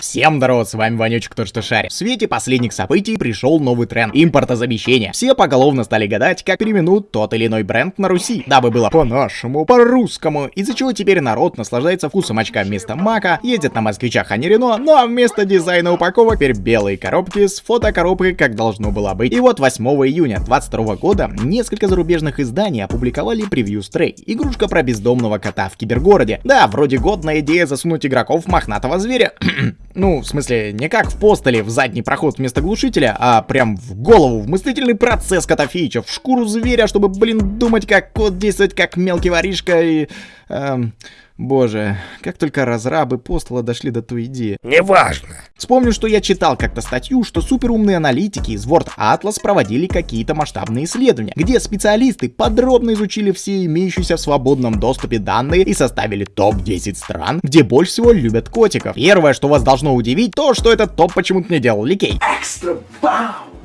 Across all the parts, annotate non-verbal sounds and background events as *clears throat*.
Всем здорово, с вами Ванючек, то что шарит. В свете последних событий пришел новый тренд – импортозамещение. Все поголовно стали гадать, как переименуют тот или иной бренд на Руси, дабы было по-нашему, по-русскому, из-за чего теперь народ наслаждается вкусом очка вместо мака, ездит на москвичах, а не Рено, ну а вместо дизайна упаковок теперь белые коробки с фотокоробкой, как должно было быть. И вот 8 июня 2022 года несколько зарубежных изданий опубликовали превью Stray, игрушка про бездомного кота в кибергороде. Да, вроде годная идея засунуть игроков мохнатого зверя, *clears throat* ну, в смысле, не как в постеле в задний проход вместо глушителя, а прям в голову, в мыслительный процесс Котофеича, в шкуру зверя, чтобы, блин, думать, как кот действовать, как мелкий воришка и... Эм, Боже, как только разрабы постола дошли до той идеи. Неважно. Вспомню, что я читал как-то статью, что суперумные аналитики из Word Atlas проводили какие-то масштабные исследования, где специалисты подробно изучили все имеющиеся в свободном доступе данные и составили топ-10 стран, где больше всего любят котиков. Первое, что вас должно удивить, то, что этот топ почему-то не делал Ликей. Экстра бау!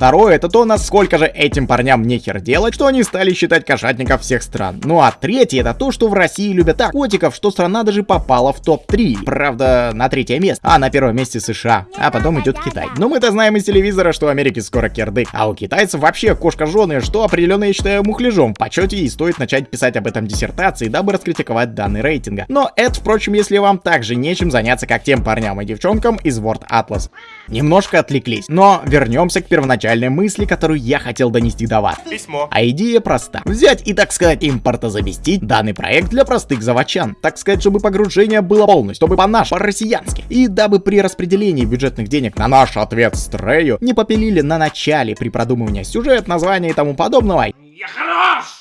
Второе, это то, насколько же этим парням нехер делать, что они стали считать кошатников всех стран. Ну а третье, это то, что в России любят так котиков, что страна даже попала в топ-3. Правда, на третье место, а на первом месте США, а потом идет Китай. Но мы-то знаем из телевизора, что в Америке скоро кирдык, а у китайцев вообще кошка жены, что определенно я считаю мухляжом в почете и стоит начать писать об этом диссертации, дабы раскритиковать данные рейтинга. Но это, впрочем, если вам также нечем заняться, как тем парням и девчонкам из Word Atlas. Немножко отвлеклись, но вернемся к первоначальному изначальной мысли, которую я хотел донести до вас. Письмо. А идея проста. Взять и, так сказать, импортозаместить данный проект для простых заводчан. Так сказать, чтобы погружение было полностью, чтобы по-нашему, по-россиянски. И дабы при распределении бюджетных денег на наш ответ Стрею не попилили на начале при продумывании сюжет, названия и тому подобного. Я хорош!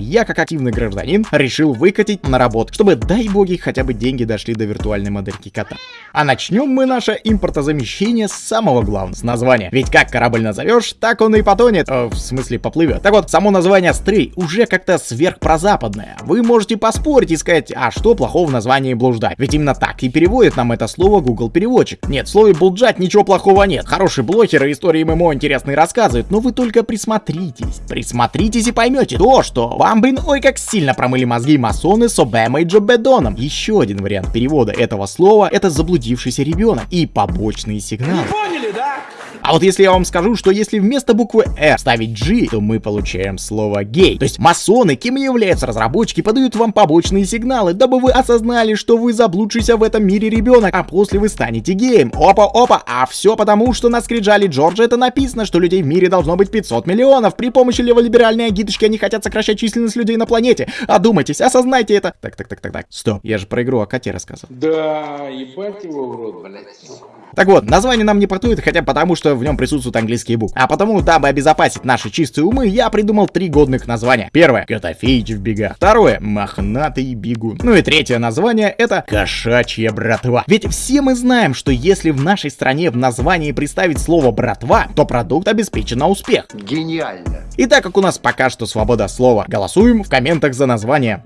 Я, как активный гражданин, решил выкатить на работу, чтобы, дай боги, хотя бы деньги дошли до виртуальной модельки кота. А начнем мы наше импортозамещение с самого главного, с названия. Ведь как корабль назовешь, так он и потонет, э, в смысле поплывет. Так вот, само название Стрей уже как-то сверхпрозападное. Вы можете поспорить и сказать, а что плохого в названии блуждать? Ведь именно так и переводит нам это слово Google переводчик. Нет, в слове блуждать ничего плохого нет. Хорошие блогеры истории ММО интересные рассказывают, но вы только присмотритесь. Присмотритесь и поймете то, что вам, блин, ой, как сильно промыли мозги масоны с Обэмой Джобедоном. Еще один вариант перевода этого слова — это заблудившийся ребенок и побочные сигналы. Поняли, да? А вот если я вам скажу, что если вместо буквы R ставить G, то мы получаем слово гей. То есть масоны, кем являются разработчики, подают вам побочные сигналы, дабы вы осознали, что вы заблудшийся в этом мире ребенок, а после вы станете геем. Опа-опа, а все потому, что на скрижале Джорджа это написано, что людей в мире должно быть 500 миллионов. При помощи леволиберальной агиточки они хотят сокращать численность людей на планете. Одумайтесь, осознайте это. Так, так, так, так, так. Стоп, я же про игру о коте рассказывал. Да, ебать его в рот, блядь. Так вот, название нам не портует, хотя потому, что в нем присутствуют английские буквы. А потому, дабы обезопасить наши чистые умы, я придумал три годных названия. Первое — Котофеич в бегах. Второе — Мохнатый бегун. Ну и третье название — это Кошачья братва. Ведь все мы знаем, что если в нашей стране в названии представить слово братва, то продукт обеспечен на успех. Гениально. И так как у нас пока что свобода слова, голосуем в комментах за название.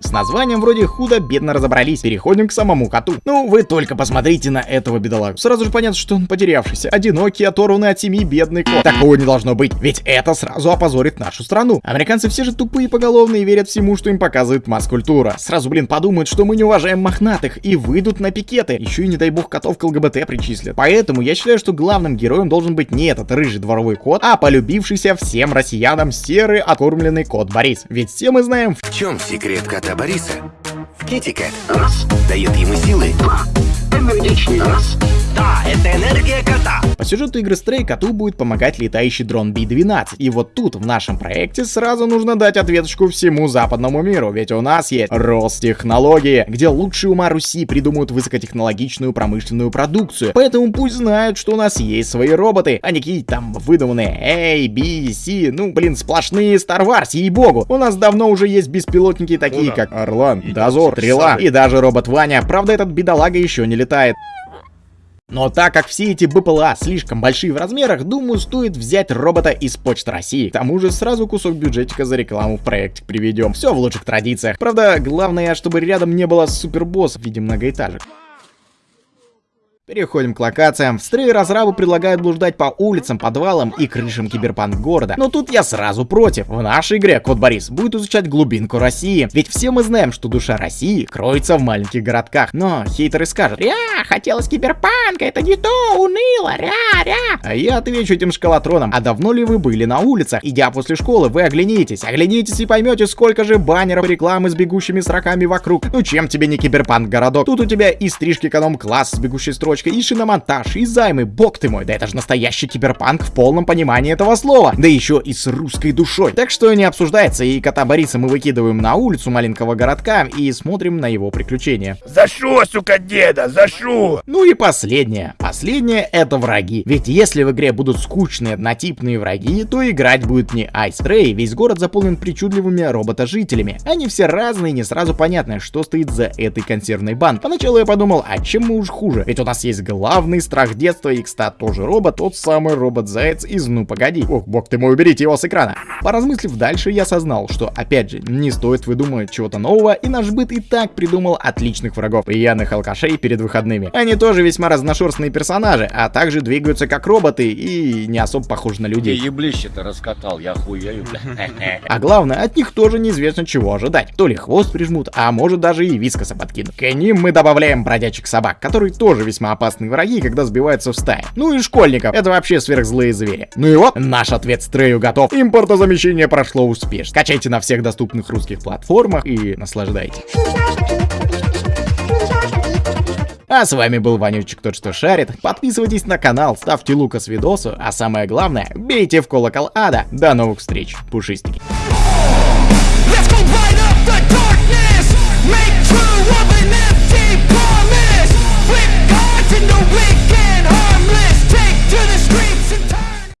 С названием вроде худо-бедно разобрались, переходим к самому коту. Ну, вы только посмотрите на этого бедолагу. Сразу же понятно, что он потерявшийся, одинокий, оторванный от семьи бедный кот. Такого не должно быть, ведь это сразу опозорит нашу страну. Американцы все же тупые поголовные и верят всему, что им показывает масс-культура. Сразу, блин, подумают, что мы не уважаем мохнатых и выйдут на пикеты. Еще и, не дай бог, котов к ЛГБТ причислят. Поэтому я считаю, что главным героем должен быть не этот рыжий дворовой кот, а полюбившийся всем россиянам серый откормленный кот Борис. Ведь все мы знаем, В чем секрет кота Бориса? В Китикет. Дает ему силы. Энергичнее. Да, это энергия сюжету игры Stray коту будет помогать летающий дрон B-12. И вот тут, в нашем проекте, сразу нужно дать ответочку всему западному миру, ведь у нас есть Ростехнологии, где лучшие ума Руси придумают высокотехнологичную промышленную продукцию. Поэтому пусть знают, что у нас есть свои роботы, а не какие-то там выдуманные A, B, C, ну блин, сплошные Star Wars, ей-богу. У нас давно уже есть беспилотники такие, Ну как Орлан, Дозор, Стрела и даже робот Ваня. Правда, этот бедолага еще не летает. Но так как все эти БПЛА слишком большие в размерах, думаю, стоит взять робота из Почты России. К тому же сразу кусок бюджетика за рекламу в проектик приведем. Все в лучших традициях. Правда, главное, чтобы рядом не было супербосс в виде многоэтажек. Переходим к локациям. В разрабы предлагают блуждать по улицам, подвалам и крышам киберпанк города. Но тут я сразу против. В нашей игре Кот Борис будет изучать глубинку России. Ведь все мы знаем, что душа России кроется в маленьких городках. Но хейтеры скажут, ря, хотелось киберпанка, это не то, уныло, ря, ря. А я отвечу этим шкалатроном, а давно ли вы были на улицах? Идя после школы, вы оглянитесь, оглянитесь и поймете, сколько же баннеров рекламы с бегущими строками вокруг. Ну чем тебе не киберпанк городок? Тут у тебя и стрижки эконом-класс с бегущей строчкой, и шиномонтаж, и займы, бог ты мой, да это же настоящий киберпанк в полном понимании этого слова. Да еще и с русской душой. Так что не обсуждается, и кота Бориса мы выкидываем на улицу маленького городка и смотрим на его приключения. За шо, сука, деда, за шо? Ну и последнее. Последнее это враги. Ведь если в игре будут скучные однотипные враги, то играть будет не Ice Ray, весь город заполнен причудливыми робота-жителями. Они все разные, не сразу понятно, что стоит за этой консервной банд. Поначалу я подумал, а чем мы уж хуже? Ведь у нас есть главный страх детства, и, кстати, тоже робот, тот самый робот-заяц из «Ну погоди». Ох, бог ты мой, уберите его с экрана. Поразмыслив дальше, я осознал, что, опять же, не стоит выдумывать чего-то нового, и наш быт и так придумал отличных врагов, пьяных алкашей перед выходными. Они тоже весьма разношерстные персонажи, а также двигаются как роботы и не особо похожи на людей. еблище-то раскатал, я хуею, бля. А главное, от них тоже неизвестно чего ожидать. То ли хвост прижмут, а может даже и вискоса подкинут. К ним мы добавляем бродячих собак, которые тоже весьма опасные враги, когда сбиваются в стаи. Ну и школьников, это вообще сверхзлые звери. Ну и вот, наш ответ Стрею готов. Импортозамещение прошло успешно. Скачайте на всех доступных русских платформах и наслаждайтесь. А с вами был Ванючек Тот Что Шарит. Подписывайтесь на канал, ставьте лука с видосу, а самое главное, бейте в колокол ада. До новых встреч, пушистики. Let's go light up the darkness. Make true